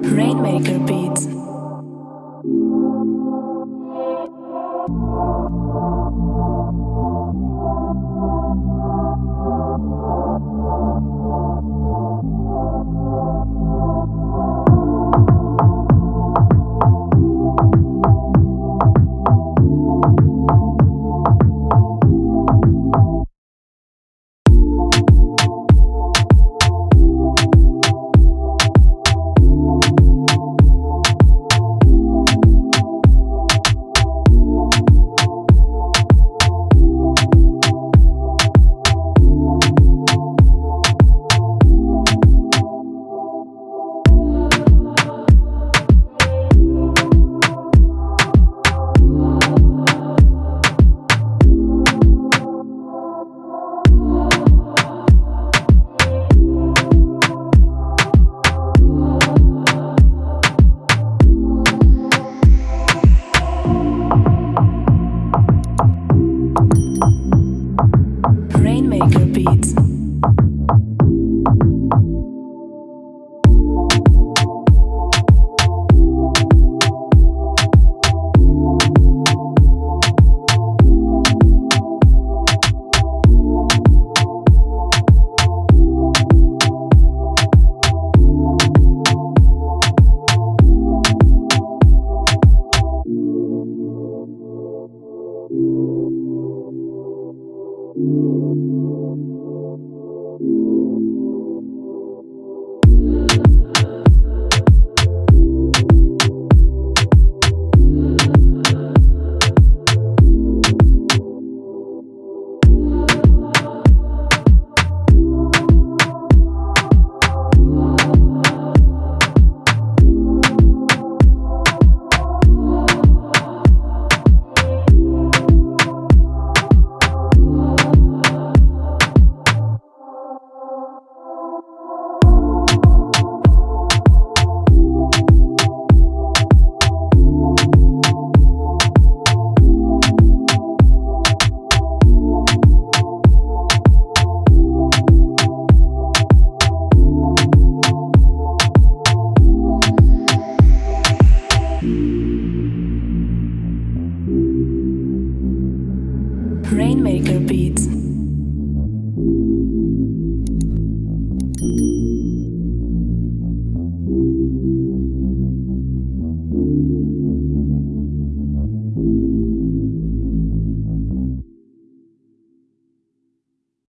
Rainmaker Beats. Rainmaker